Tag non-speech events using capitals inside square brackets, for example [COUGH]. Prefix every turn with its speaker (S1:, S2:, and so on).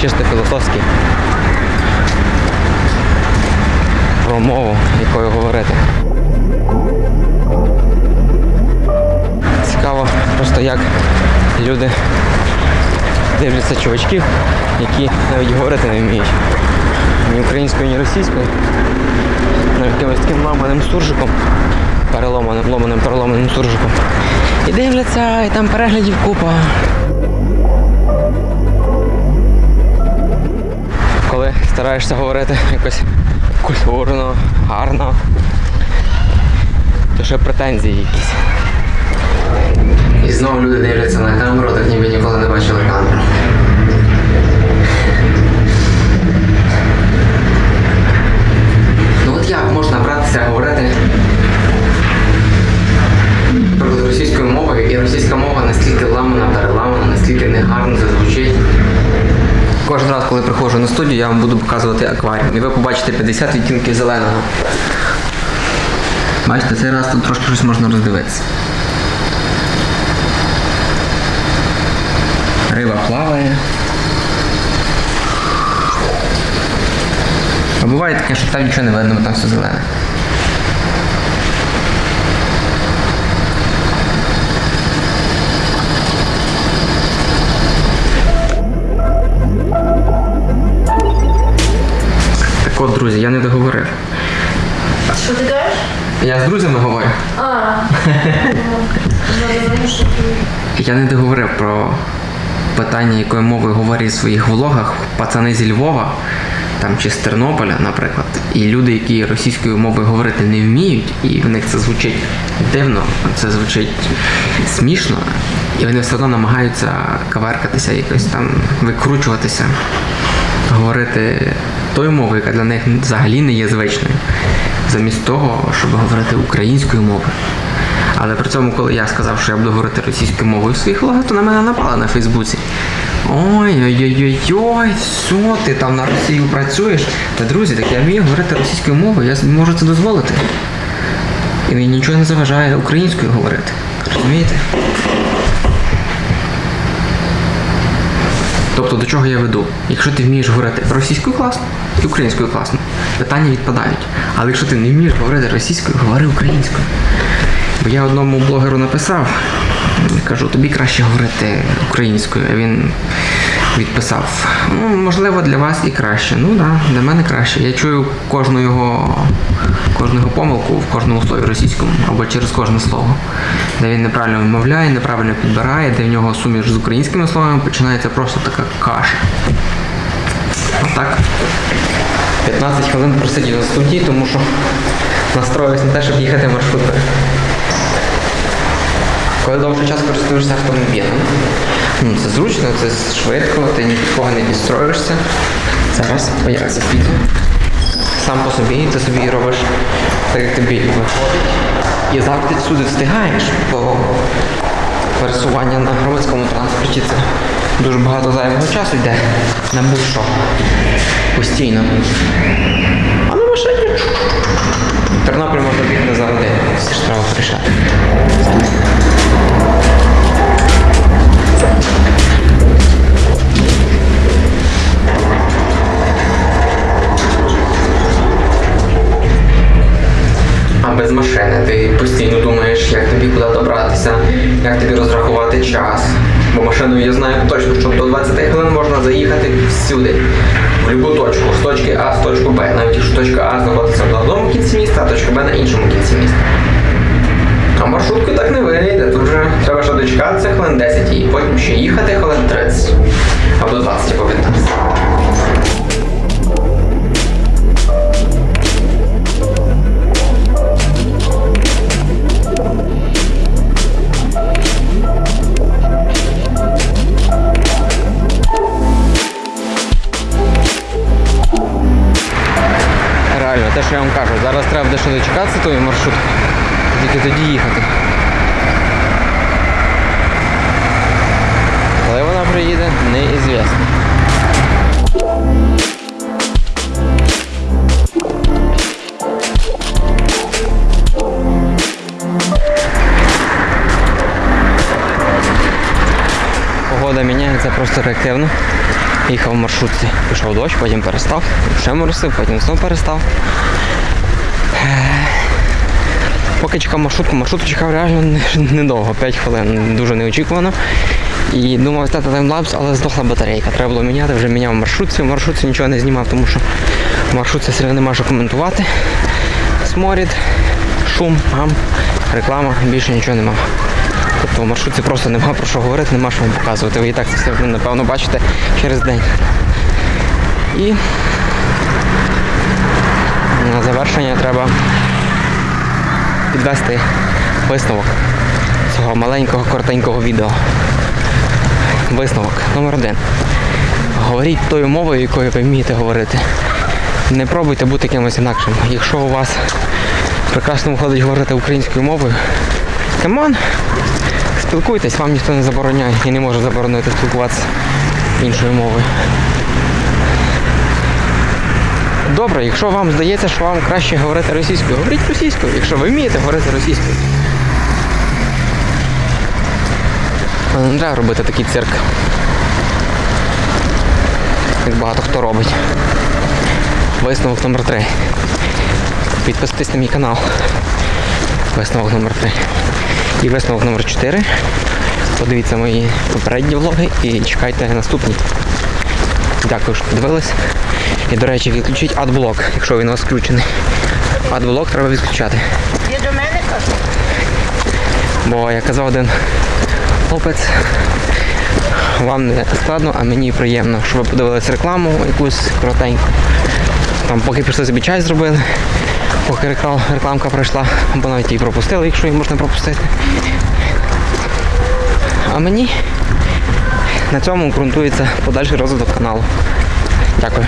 S1: чисто філософський. Про мову, якою говорити. Цікаво просто як люди дивляться чувачків, які навіть говорити не вміють. Ні українською, ні російською. Навіть якимось таким ламаним суржиком, переломаним, ломаним, переломаним суржиком. І дивляться, і там переглядів купа. Коли стараєшся говорити якось культурно, гарно, то ще претензії якісь. І знову люди дивляться на камеру, так ніби ніколи не бачили камеру. Я вам буду показувати акваріум. І ви побачите 50 відтінків зеленого. Бачите, цей раз тут трошки щось можна роздивитися. Риба плаває. А буває таке, що там нічого не видно, бо там все зелене. От, друзі, я не договорив.
S2: Що ти кажеш?
S1: Я з друзями говорю.
S2: А. [LAUGHS]
S1: Я не договорив про питання, якою мовою говорять в своїх влогах пацани зі Львова там, чи з Тернополя, наприклад. І люди, які російською мовою говорити не вміють, і в них це звучить дивно, це звучить смішно, і вони все одно намагаються каверкатися, якось там викручуватися, говорити тою мовою, яка для них взагалі не є звичною, замість того, щоб говорити українською мовою. Але при цьому, коли я сказав, що я буду говорити російською мовою в своїх влогах, то на мене напали на Фейсбуці. Ой-ой-ой-ой, що ти там на Росію працюєш? Та друзі, так я вмію говорити російською мовою, я можу це дозволити. І мені нічого не заважає українською говорити. Розумієте? Тобто до чого я веду? Якщо ти вмієш говорити російською класно і українською класно, питання відпадають. Але якщо ти не вмієш говорити російською, говори українською. Бо я одному блогеру написав, кажу, тобі краще говорити українською, а він відписав. Ну, можливо, для вас і краще. Ну да, для мене краще. Я чую кожну його, кожну його помилку в кожному слові російському або через кожне слово, де він неправильно вимовляє, неправильно підбирає, де в нього суміш з українськими словами починається просто така каша. Отак. 15 хвилин просидів на студії, тому що настроююсь на те, щоб їхати маршруткою. Коли довший час користуєшся автомобілем, ну, це зручно, це швидко, ти ні від кого не підстроїшся. Зараз появиться піду. Сам по собі, ти собі робиш так, як тобі виходить. І завжди всюди встигаєш, бо пересування на громадському транспорті це дуже багато зайвого часу йде на будь-що. Постійно. А на машині. Тернопіль можна бігти за годину, всі ж треба порішати. А без машини ти постійно думаєш, як тобі куди добратися, як тобі розрахувати час. Бо машиною я знаю точно, що до 20 хвилин можна заїхати всюди, в будь-яку точку, з точки А, з точку Б. Навіть якщо точка А знаходиться на одному кінці міста, а точка Б на іншому кінці міста. А маршрутку так не вийде, тут вже треба ще дочекатися хвилин 10 і потім ще їхати хвилин 30. Або 20, або 15. Реально, те, що я вам кажу, зараз треба дещо дочекатися тої маршрутки, тільки тоді їхати. Коли вона приїде, неізвісно. Погода міняється просто реактивно. Їхав в маршрутці, пішов дощ, потім перестав, ще моросив, потім знову перестав. Поки чекав маршрутку, маршрутку чекав реально не- недовго, 5 хвилин, дуже неочікувано. І думав зняти таймлапс, але здохла батарейка. Треба було міняти, вже міняв маршрутці. В маршрутці нічого не знімав, тому що в маршрутці одно нема що коментувати. Сморід, шум, гам, реклама, більше нічого нема. Тобто в маршрутці просто нема про що говорити, нема що вам показувати. Ви і так це все напевно бачите через день. І на завершення треба підвести висновок цього маленького коротенького відео. Висновок номер один. Говоріть тою мовою, якою ви вмієте говорити. Не пробуйте бути кимось інакшим. Якщо у вас прекрасно виходить говорити українською мовою, come on, спілкуйтесь, вам ніхто не забороняє і не може заборонити спілкуватися іншою мовою. Добре, якщо вам здається, що вам краще говорити російською, говоріть російською, якщо ви вмієте говорити російською. Не треба робити такий цирк. Як багато хто робить. Висновок номер 3. Підписуйтесь на мій канал. Висновок номер 3. І висновок номер 4. Подивіться мої попередні влоги і чекайте наступні. Дякую, що дивились. І, до речі, відключіть адблок, якщо він у вас включений. Адблок треба відключати.
S2: Є до мене кажуть?
S1: Бо як казав один хлопець, вам не складно, а мені приємно, що ви подивилися рекламу якусь коротеньку. Там поки пішли собі чай зробили, поки реклам- рекламка пройшла, або навіть її пропустили, якщо її можна пропустити. А мені на цьому ґрунтується подальший розвиток каналу. Дякую.